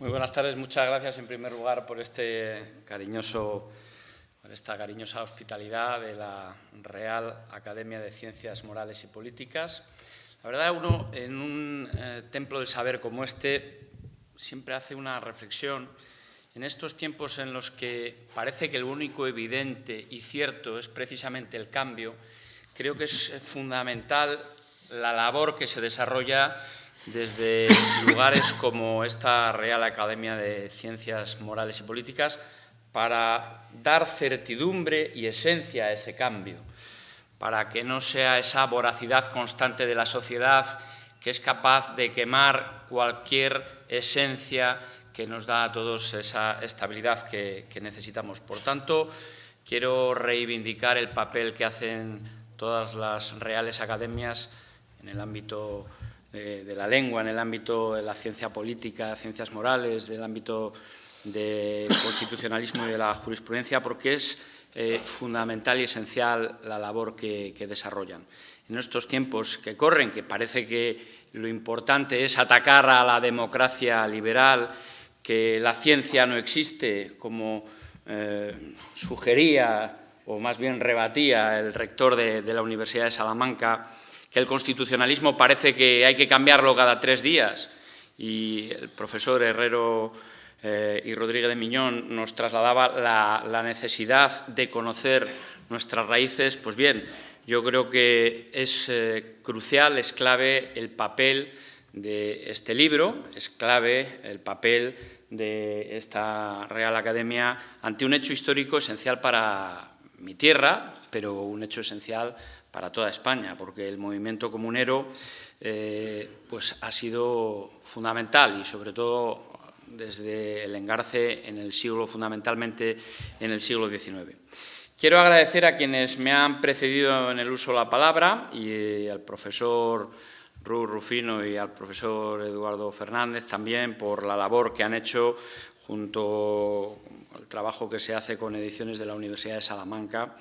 Muy buenas tardes, muchas gracias en primer lugar por este cariñoso esta cariñosa hospitalidad de la Real Academia de Ciencias Morales y Políticas. La verdad, uno en un eh, templo del saber como este siempre hace una reflexión en estos tiempos en los que parece que lo único evidente y cierto es precisamente el cambio, creo que es fundamental la labor que se desarrolla desde lugares como esta Real Academia de Ciencias Morales y Políticas para dar certidumbre y esencia a ese cambio, para que no sea esa voracidad constante de la sociedad que es capaz de quemar cualquier esencia que nos da a todos esa estabilidad que, necesitamos. Por tanto, quiero reivindicar el papel que hacen todas las reales academias en el ámbito de, la lengua, en el ámbito de la ciencia política, ciencias morales, del ámbito del constitucionalismo y de la jurisprudencia, porque es eh, fundamental y esencial la labor que, que desarrollan. En estos tiempos que corren, que parece que lo importante es atacar a la democracia liberal, que la ciencia no existe, como eh, sugería o más bien rebatía el rector de, la Universidad de Salamanca, que el constitucionalismo parece que hay que cambiarlo cada tres días. Y el profesor Herrero eh, y Rodríguez de Miñón nos trasladaba la, necesidad de conocer nuestras raíces, pues bien, yo creo que es eh, crucial, es clave el papel de este libro, es clave el papel de esta Real Academia ante un hecho histórico esencial para mi tierra, pero un hecho esencial para toda España, porque el movimiento comunero eh, pues ha sido fundamental y sobre todo desde el engarce en el siglo, fundamentalmente en el siglo XIX. Quiero agradecer a quienes me han precedido en el uso de la palabra y al profesor Ru Rufino y al profesor Eduardo Fernández también por la labor que han hecho junto al trabajo que se hace con ediciones de la Universidad de Salamanca.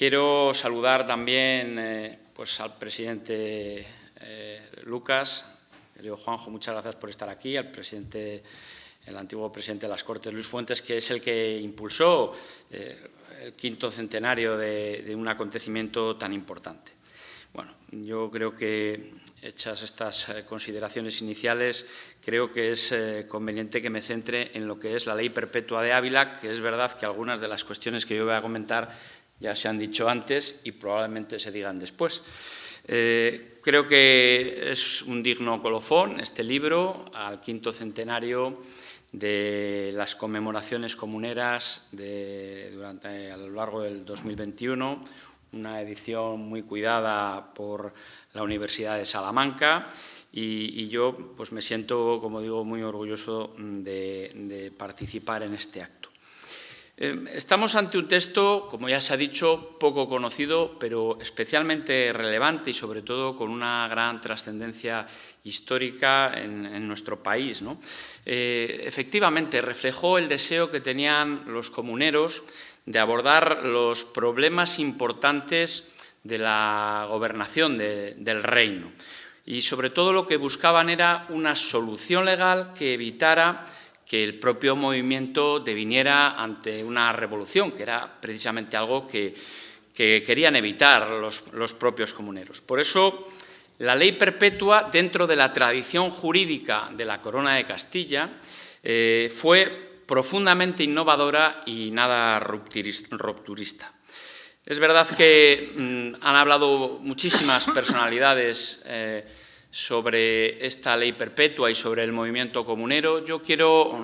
Quiero saludar también eh, pues al presidente eh, Lucas, Juanjo, muchas gracias por estar aquí, al presidente, el antiguo presidente de las Cortes, Luis Fuentes, que es el que impulsó eh, el quinto centenario de un acontecimiento tan importante. Bueno, yo creo que hechas estas eh, consideraciones iniciales, creo que es conveniente que me centre en lo que es la ley perpetua de Ávila, que es verdad que algunas de las cuestiones que yo voy a comentar ya se han dicho antes y probablemente se digan después. Eh, creo que es un digno colofón este libro al quinto centenario de las conmemoraciones comuneras durante, a lo largo del 2021, una edición muy cuidada por la Universidad de Salamanca y, yo pues me siento, como digo, muy orgulloso de, participar en este acto. Eh, estamos ante un texto, como ya se ha dicho, poco conocido, pero especialmente relevante y sobre todo con una gran trascendencia histórica en, nuestro país. Eh, efectivamente, reflejó el deseo que tenían los comuneros de abordar los problemas importantes de la gobernación del reino. Y sobre todo lo que buscaban era una solución legal que evitara que el propio movimiento deviniera ante una revolución, que era precisamente algo que, querían evitar los, propios comuneros. Por eso, la ley perpetua, dentro de la tradición jurídica de la Corona de Castilla, eh, fue profundamente innovadora y nada rupturista. Es verdad que mm, han hablado muchísimas personalidades eh, sobre esta ley perpetua y sobre el movimiento comunero. Yo quiero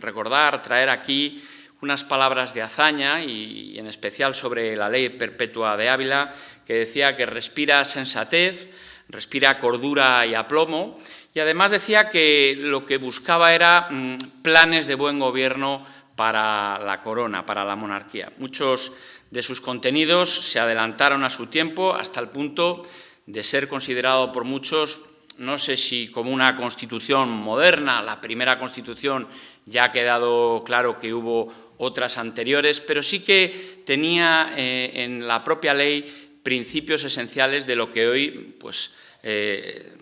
recordar, traer aquí unas palabras de hazaña y, en especial sobre la ley perpetua de Ávila, que decía que respira sensatez, respira cordura y aplomo, y además decía que lo que buscaba era mm, planes de buen gobierno para la corona, para la monarquía. Muchos de sus contenidos se adelantaron a su tiempo hasta el punto de ser considerado por muchos, no sé si como una constitución moderna, la primera constitución ya ha quedado claro que hubo otras anteriores, pero sí que tenía eh, en la propia ley principios esenciales de lo que hoy, pues, eh,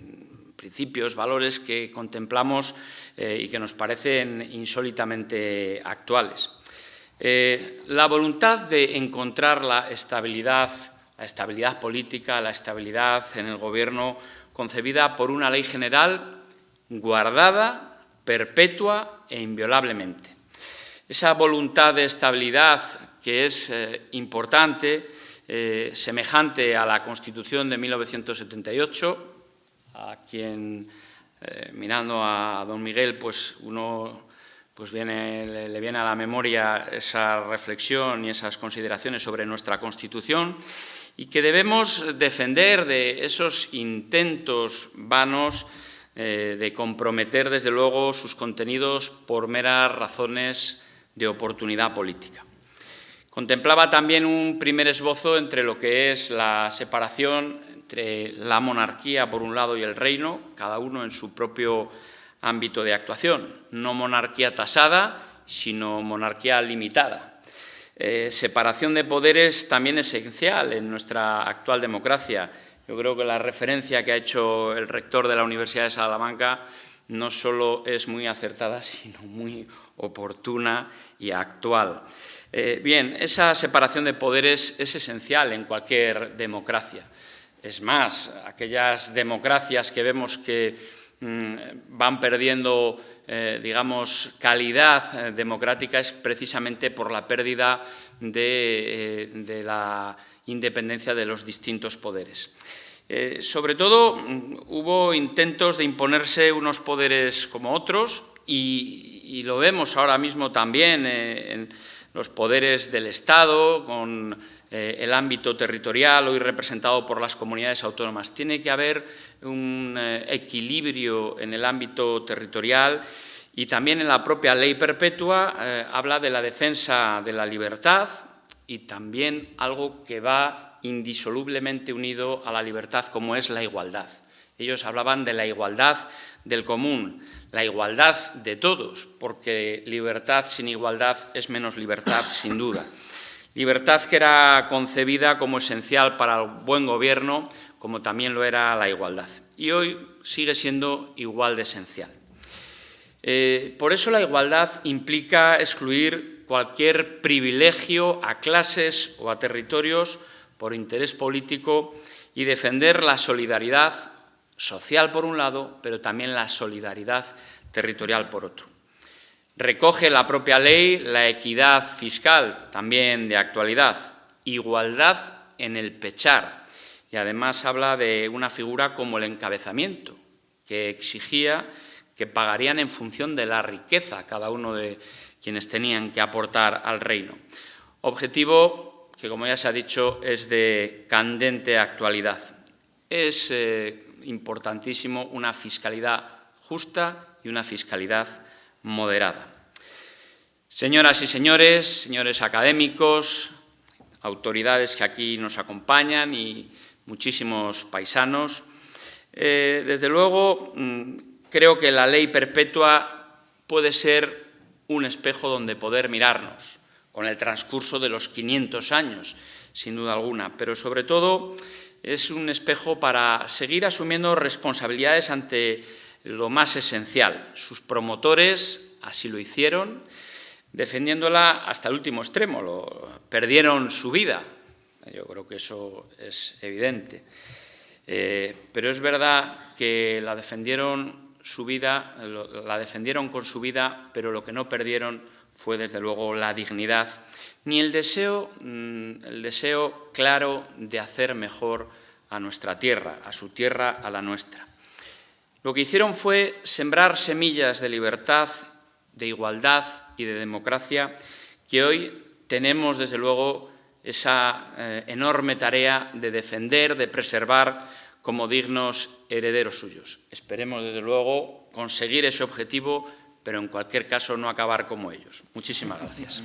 principios, valores que contemplamos eh, y que nos parecen insólitamente actuales. La voluntad de encontrar la estabilidad, la estabilidad política, la estabilidad en el Gobierno concebida por una ley general guardada, perpetua e inviolablemente. Esa voluntad de estabilidad que es eh, importante, eh, semejante a la Constitución de 1978, a quien, eh, mirando a don Miguel, pues uno pues viene, le, viene a la memoria esa reflexión y esas consideraciones sobre nuestra Constitución y que debemos defender de esos intentos vanos de comprometer, desde luego, sus contenidos por meras razones de oportunidad política. Contemplaba también un primer esbozo entre lo que es la separación entre la monarquía por un lado y el reino, cada uno en su propio ámbito de actuación. No monarquía tasada, sino monarquía limitada. Eh, separación de poderes también esencial en nuestra actual democracia. Yo creo que la referencia que ha hecho el rector de la Universidad de Salamanca no solo es muy acertada, sino muy oportuna y actual. Eh, bien, esa separación de poderes es esencial en cualquier democracia. Es más, aquellas democracias que vemos que mm, van perdiendo, eh, digamos, calidad eh, democrática es precisamente por la pérdida de, la independencia de los distintos poderes. sobre todo, mm, hubo intentos de imponerse unos poderes como otros y, lo vemos ahora mismo también en los poderes del Estado, con eh, el ámbito territorial hoy representado por las comunidades autónomas. Tiene que haber un eh, equilibrio en el ámbito territorial y también en la propia ley perpetua eh, habla de la defensa de la libertad y también algo que va indisolublemente unido a la libertad como es la igualdad. Ellos hablaban de la igualdad del común, la igualdad de todos, porque libertad sin igualdad es menos libertad, sin duda. Libertad que era concebida como esencial para el buen gobierno, como también lo era la igualdad. Y hoy sigue siendo igual de esencial. Eh, por eso la igualdad implica excluir cualquier privilegio a clases o a territorios por interés político y defender la solidaridad social por un lado, pero también la solidaridad territorial por otro. Recoge la propia ley la equidad fiscal, también de actualidad, igualdad en el pechar, y además habla de una figura como el encabezamiento, que exigía que pagarían en función de la riqueza cada uno de quienes tenían que aportar al reino. Objetivo que, como ya se ha dicho, es de candente actualidad. Es eh, importantísimo una fiscalidad justa y una fiscalidad moderada. Señoras y señores, señores académicos, autoridades que aquí nos acompañan y muchísimos paisanos, eh, desde luego mm, creo que la ley perpetua puede ser un espejo donde poder mirarnos con el transcurso de los 500 años, sin duda alguna, pero sobre todo es un espejo para seguir asumiendo responsabilidades ante lo más esencial. Sus promotores así lo hicieron, defendiéndola hasta el último extremo, perdieron su vida. Yo creo que eso es evidente. Eh, pero es verdad que la defendieron su vida, la defendieron con su vida, pero lo que no perdieron fue desde luego la dignidad, ni el deseo, mm, el deseo claro de hacer mejor a nuestra tierra, a su tierra, a la nuestra. Lo que hicieron fue sembrar semillas de libertad, de igualdad y de democracia que hoy tenemos, desde luego, esa eh, enorme tarea de defender, de preservar como dignos herederos suyos. Esperemos, desde luego, conseguir ese objetivo, pero en cualquier caso no acabar como ellos. Muchísimas gracias.